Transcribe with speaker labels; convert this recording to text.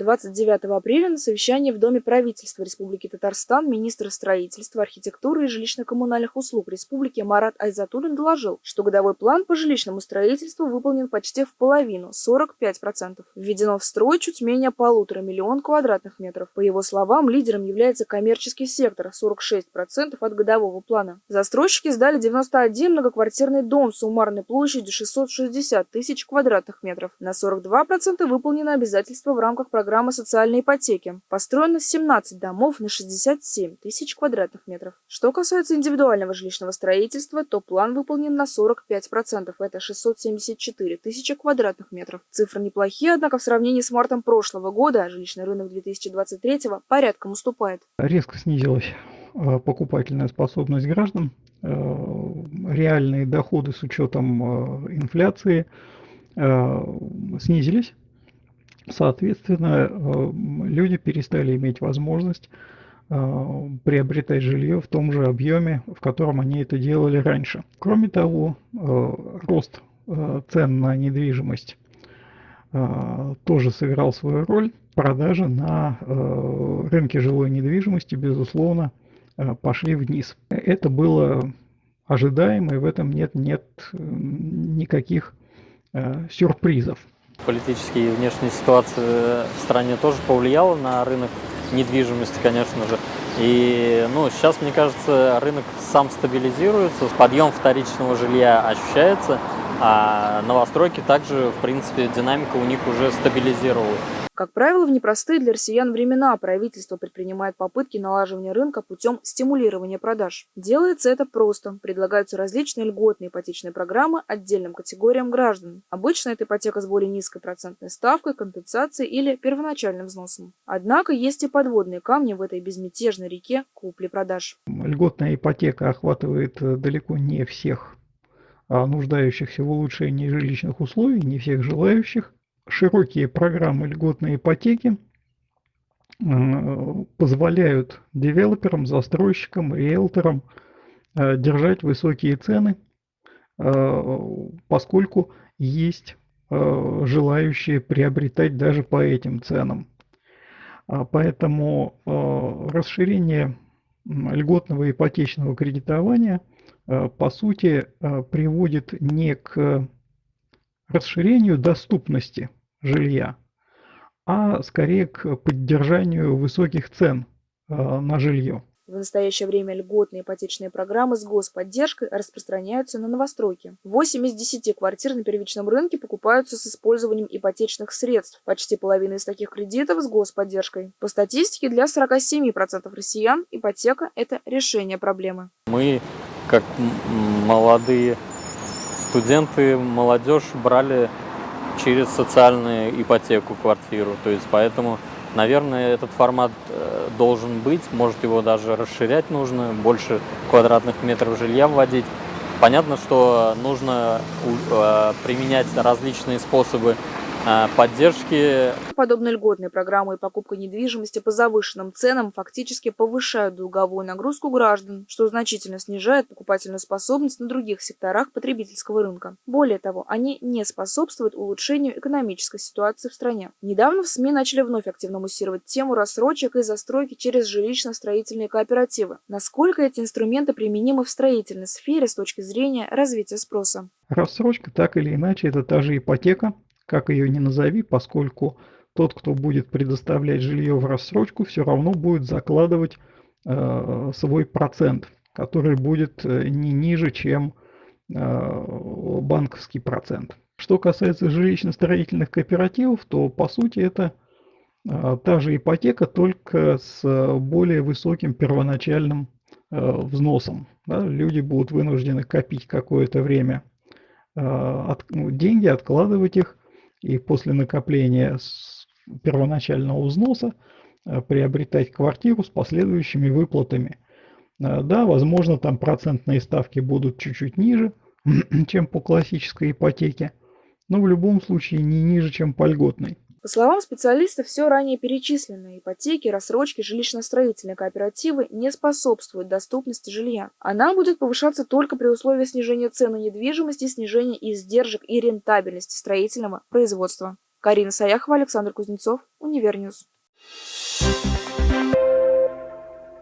Speaker 1: 29 апреля на совещании в Доме правительства Республики Татарстан министр строительства, архитектуры и жилищно-коммунальных услуг Республики Марат Айзатуллин доложил, что годовой план по жилищному строительству выполнен почти в половину – 45%. Введено в строй чуть менее полутора миллион квадратных метров. По его словам, лидером является коммерческий сектор – 46% от годового плана. Застройщики сдали 91 многоквартирный дом с суммарной площадью 660 тысяч квадратных метров. На 42% выполнено обязательство в рамках программы социальной ипотеки. Построено 17 домов на 67 тысяч квадратных метров. Что касается индивидуального жилищного строительства, то план выполнен на 45%, это 674 тысячи квадратных метров. Цифры неплохие, однако в сравнении с мартом прошлого года жилищный рынок 2023 порядком уступает.
Speaker 2: Резко снизилась э, покупательная способность граждан, э, реальные доходы с учетом э, инфляции снизились. Соответственно, э, люди перестали иметь возможность э, приобретать жилье в том же объеме, в котором они это делали раньше. Кроме того, э, рост цен на недвижимость тоже сыграл свою роль. Продажи на рынке жилой недвижимости, безусловно, пошли вниз. Это было ожидаемо, и в этом нет, нет никаких сюрпризов.
Speaker 3: Политические и внешняя ситуация в стране тоже повлияла на рынок недвижимости, конечно же. И ну, сейчас, мне кажется, рынок сам стабилизируется, подъем вторичного жилья ощущается, а новостройки также, в принципе, динамика у них уже стабилизировалась.
Speaker 1: Как правило, в непростые для россиян времена правительство предпринимает попытки налаживания рынка путем стимулирования продаж. Делается это просто. Предлагаются различные льготные ипотечные программы отдельным категориям граждан. Обычно это ипотека с более низкой процентной ставкой, компенсацией или первоначальным взносом. Однако есть и подводные камни в этой безмятежной реке купли-продаж.
Speaker 2: Льготная ипотека охватывает э, далеко не всех нуждающихся в улучшении жилищных условий, не всех желающих широкие программы льготной ипотеки э, позволяют девелоперам, застройщикам, риэлторам э, держать высокие цены, э, поскольку есть желающие приобретать даже по этим ценам. А поэтому расширение льготного ипотечного кредитования по сути приводит не к расширению доступности жилья, а скорее к поддержанию высоких цен э, на жилье.
Speaker 1: В настоящее время льготные ипотечные программы с господдержкой распространяются на новостройки. 8 из 10 квартир на первичном рынке покупаются с использованием ипотечных средств. Почти половина из таких кредитов с господдержкой. По статистике, для 47% россиян ипотека – это решение проблемы.
Speaker 3: Мы, как молодые студенты, молодежь брали через социальную ипотеку квартиру. То есть поэтому, наверное, этот формат э, должен быть. Может его даже расширять нужно, больше квадратных метров жилья вводить. Понятно, что нужно э, применять различные способы поддержки.
Speaker 1: Подобные льготные программы и покупка недвижимости по завышенным ценам фактически повышают долговую нагрузку граждан, что значительно снижает покупательную способность на других секторах потребительского рынка. Более того, они не способствуют улучшению экономической ситуации в стране. Недавно в СМИ начали вновь активно муссировать тему рассрочек и застройки через жилищно-строительные кооперативы. Насколько эти инструменты применимы в строительной сфере с точки зрения развития спроса?
Speaker 2: Рассрочка так или иначе это та же ипотека, как ее ни назови, поскольку тот, кто будет предоставлять жилье в рассрочку, все равно будет закладывать э, свой процент, который будет э, не ниже, чем э, банковский процент. Что касается жилищно-строительных кооперативов, то по сути это э, та же ипотека, только с более высоким первоначальным э, взносом. Да? Люди будут вынуждены копить какое-то время э, от, ну, деньги, откладывать их, и после накопления первоначального взноса э, приобретать квартиру с последующими выплатами. Э, да, возможно, там процентные ставки будут чуть-чуть ниже, чем по классической ипотеке, но в любом случае не ниже, чем по льготной.
Speaker 1: По словам специалистов, все ранее перечисленные ипотеки, рассрочки, жилищно-строительные кооперативы не способствуют доступности жилья. Она будет повышаться только при условии снижения цен на недвижимость и снижения издержек и рентабельности строительного производства. Карина Саяхова, Александр Кузнецов, Универ News.